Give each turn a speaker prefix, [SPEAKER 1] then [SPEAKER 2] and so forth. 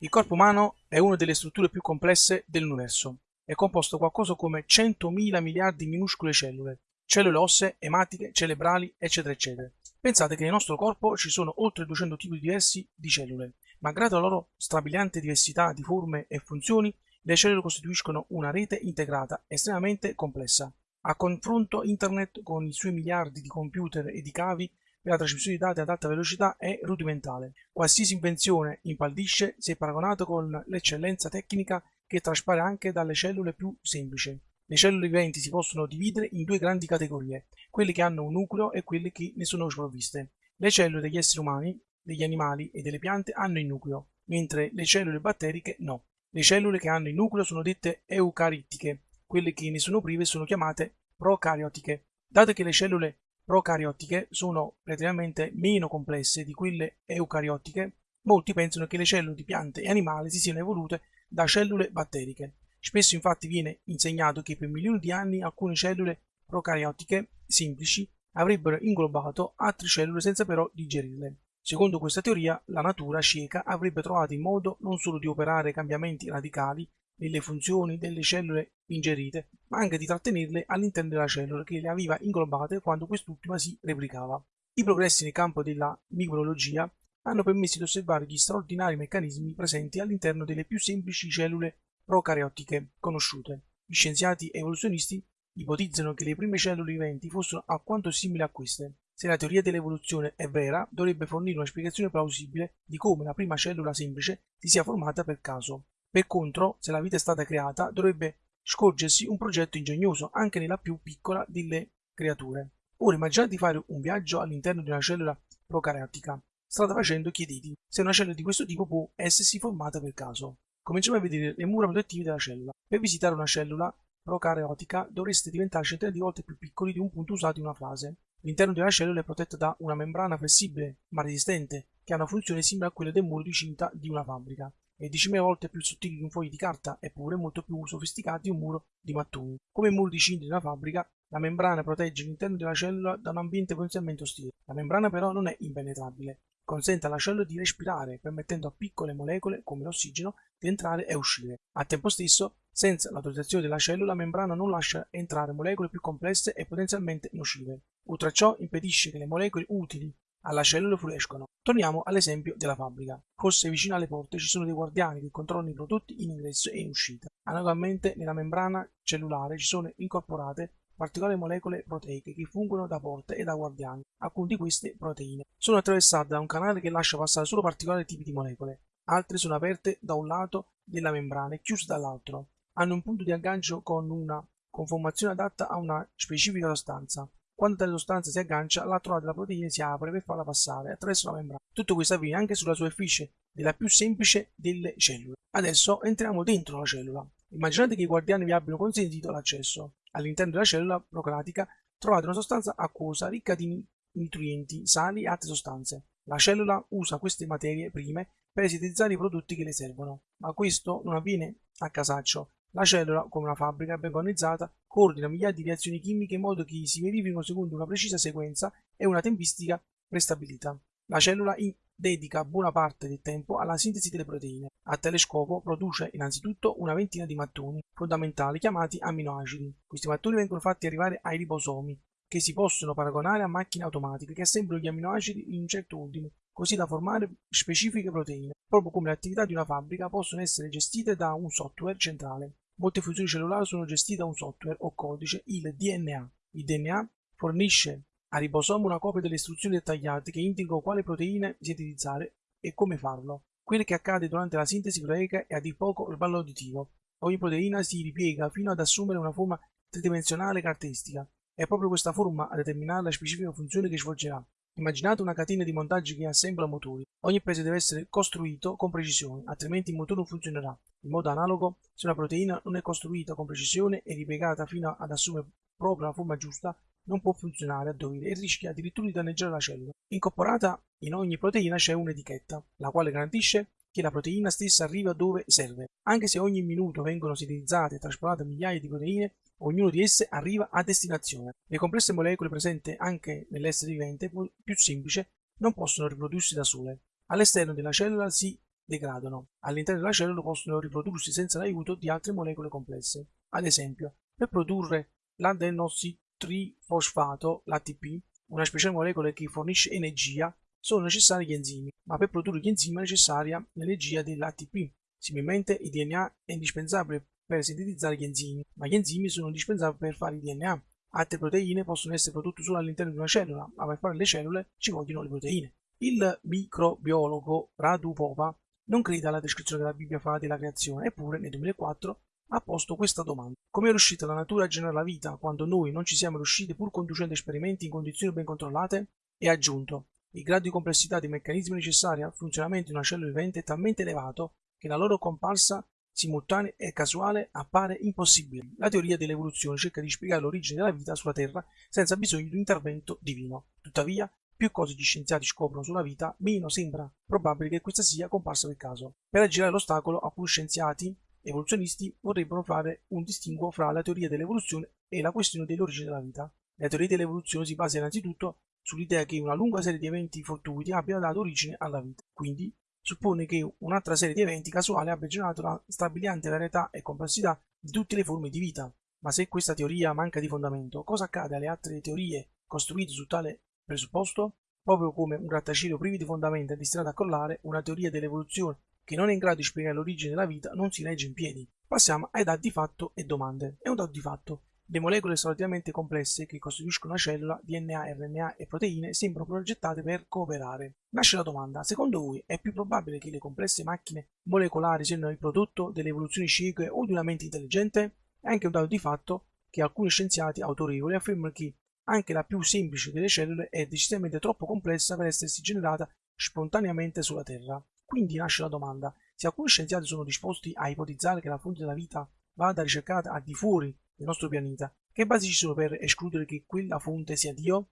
[SPEAKER 1] Il corpo umano è una delle strutture più complesse dell'universo. È composto qualcosa come 100.000 miliardi di minuscole cellule, cellule ossee, ematiche, cerebrali, eccetera, eccetera. Pensate che nel nostro corpo ci sono oltre 200 tipi diversi di cellule. Malgrado la loro strabiliante diversità di forme e funzioni, le cellule costituiscono una rete integrata estremamente complessa. A confronto internet con i suoi miliardi di computer e di cavi per la trasmissione di dati ad alta velocità è rudimentale. Qualsiasi invenzione impallidisce se paragonato con l'eccellenza tecnica che traspare anche dalle cellule più semplici. Le cellule viventi si possono dividere in due grandi categorie, quelle che hanno un nucleo e quelle che ne sono sprovviste. Le cellule degli esseri umani, degli animali e delle piante hanno il nucleo, mentre le cellule batteriche no. Le cellule che hanno il nucleo sono dette eucarittiche, quelle che ne sono prive sono chiamate procariotiche. Dato che le cellule procariotiche sono relativamente meno complesse di quelle eucariotiche, molti pensano che le cellule di piante e animali si siano evolute da cellule batteriche. Spesso infatti viene insegnato che per milioni di anni alcune cellule procariotiche semplici avrebbero inglobato altre cellule senza però digerirle. Secondo questa teoria, la natura cieca avrebbe trovato il modo non solo di operare cambiamenti radicali nelle funzioni delle cellule ingerite, ma anche di trattenerle all'interno della cellula che le aveva inglobate quando quest'ultima si replicava. I progressi nel campo della microbiologia hanno permesso di osservare gli straordinari meccanismi presenti all'interno delle più semplici cellule procariotiche conosciute. Gli scienziati evoluzionisti ipotizzano che le prime cellule viventi fossero alquanto simili a queste. Se la teoria dell'evoluzione è vera, dovrebbe fornire una spiegazione plausibile di come la prima cellula semplice si sia formata per caso. Per contro, se la vita è stata creata, dovrebbe scorgersi un progetto ingegnoso anche nella più piccola delle creature. Ora immaginate di fare un viaggio all'interno di una cellula procariotica. Strada facendo chiediti se una cellula di questo tipo può essersi formata per caso. Cominciamo a vedere le mura protettive della cellula. Per visitare una cellula procariotica dovreste diventare centinaia di volte più piccoli di un punto usato in una frase. L'interno della cellula è protetto da una membrana flessibile ma resistente che ha una funzione simile a quella del muro di cinta di una fabbrica e 10.000 volte più sottili di un foglio di carta eppure molto più sofisticati di un muro di mattoni. Come il muro di cinta di una fabbrica, la membrana protegge l'interno della cellula da un ambiente potenzialmente ostile. La membrana però non è impenetrabile, consente alla cellula di respirare, permettendo a piccole molecole, come l'ossigeno, di entrare e uscire. Al tempo stesso, senza l'autorizzazione della cellula, la membrana non lascia entrare molecole più complesse e potenzialmente nocive. Oltre a ciò, impedisce che le molecole utili alla cellula fuoriescono. Torniamo all'esempio della fabbrica. Forse vicino alle porte ci sono dei guardiani che controllano i prodotti in ingresso e in uscita. Analogamente nella membrana cellulare ci sono incorporate particolari molecole proteiche che fungono da porte e da guardiani. Alcune di queste proteine sono attraversate da un canale che lascia passare solo particolari tipi di molecole. Altre sono aperte da un lato della membrana e chiuse dall'altro. Hanno un punto di aggancio con una conformazione adatta a una specifica sostanza. Quando tale sostanza si aggancia, l'altro lato della proteina si apre per farla passare attraverso la membrana. Tutto questo avviene anche sulla superficie della più semplice delle cellule. Adesso entriamo dentro la cellula. Immaginate che i guardiani vi abbiano consentito l'accesso. All'interno della cellula procratica trovate una sostanza acquosa ricca di nutrienti, sali e altre sostanze. La cellula usa queste materie prime per sintetizzare i prodotti che le servono, ma questo non avviene a casaccio, la cellula, come una fabbrica ben organizzata, coordina migliaia di reazioni chimiche in modo che si verifichino secondo una precisa sequenza e una tempistica prestabilita. La cellula dedica buona parte del tempo alla sintesi delle proteine. A tale scopo produce innanzitutto una ventina di mattoni fondamentali chiamati amminoacidi. Questi mattoni vengono fatti arrivare ai ribosomi, che si possono paragonare a macchine automatiche che assemblano gli amminoacidi in un certo ordine, così da formare specifiche proteine. Proprio come le attività di una fabbrica possono essere gestite da un software centrale. Molte funzioni cellulari sono gestite da un software o codice, il DNA. Il DNA fornisce al ribosomo una copia delle istruzioni dettagliate che indicano quale proteine sintetizzare e come farlo. Quello che accade durante la sintesi proteica è a dir poco il ballo auditivo. Ogni proteina si ripiega fino ad assumere una forma tridimensionale caratteristica. È proprio questa forma a determinare la specifica funzione che svolgerà. Immaginate una catena di montaggi che assembla motori. Ogni pezzo deve essere costruito con precisione, altrimenti il motore non funzionerà. In modo analogo, se una proteina non è costruita con precisione e ripiegata fino ad assumere proprio la forma giusta, non può funzionare a dovere e rischia addirittura di danneggiare la cellula. Incorporata in ogni proteina c'è un'etichetta, la quale garantisce che la proteina stessa arriva dove serve. Anche se ogni minuto vengono sintetizzate e trasportate migliaia di proteine, Ognuno di esse arriva a destinazione. Le complesse molecole presenti anche nell'essere vivente più semplice non possono riprodursi da sole. All'esterno della cellula si degradano. All'interno della cellula possono riprodursi senza l'aiuto di altre molecole complesse. Ad esempio, per produrre l'adenossitrifosfato, l'ATP, una speciale molecola che fornisce energia, sono necessari gli enzimi, ma per produrre gli enzimi è necessaria l'energia dell'ATP. Similmente il DNA è indispensabile per sintetizzare gli enzimi, ma gli enzimi sono indispensabili per fare il DNA. Altre proteine possono essere prodotte solo all'interno di una cellula, ma per fare le cellule ci vogliono le proteine. Il microbiologo Radu Pova non crede alla descrizione che la Bibbia fa della creazione, eppure nel 2004 ha posto questa domanda. Come è riuscita la natura a generare la vita quando noi non ci siamo riusciti pur conducendo esperimenti in condizioni ben controllate? E ha aggiunto, il grado di complessità dei meccanismi necessari al funzionamento di una cellula vivente è talmente elevato che la loro comparsa simultanea e casuale appare impossibile. La teoria dell'evoluzione cerca di spiegare l'origine della vita sulla Terra senza bisogno di un intervento divino. Tuttavia, più cose gli scienziati scoprono sulla vita, meno sembra probabile che questa sia comparsa per caso. Per aggirare l'ostacolo, alcuni scienziati evoluzionisti vorrebbero fare un distinguo fra la teoria dell'evoluzione e la questione dell'origine della vita. La teoria dell'evoluzione si basa innanzitutto sull'idea che una lunga serie di eventi fortuiti abbia dato origine alla vita. Quindi suppone che un'altra serie di eventi casuali abbia generato la stabiliante varietà e complessità di tutte le forme di vita. Ma se questa teoria manca di fondamento, cosa accade alle altre teorie costruite su tale presupposto? Proprio come un grattacielo privo di fondamenta è destinato a crollare, una teoria dell'evoluzione che non è in grado di spiegare l'origine della vita non si regge in piedi. Passiamo ai dati di fatto e domande. È un dato di fatto. Le molecole relativamente complesse che costituiscono una cellula, DNA, RNA e proteine, sembrano progettate per cooperare. Nasce la domanda, secondo voi è più probabile che le complesse macchine molecolari siano il prodotto delle evoluzioni cieche o di una mente intelligente? È anche un dato di fatto che alcuni scienziati autorevoli affermano che anche la più semplice delle cellule è decisamente troppo complessa per essersi generata spontaneamente sulla Terra. Quindi nasce la domanda, se alcuni scienziati sono disposti a ipotizzare che la fonte della vita vada ricercata al di fuori del nostro pianeta, che basi ci sono per escludere che quella fonte sia Dio?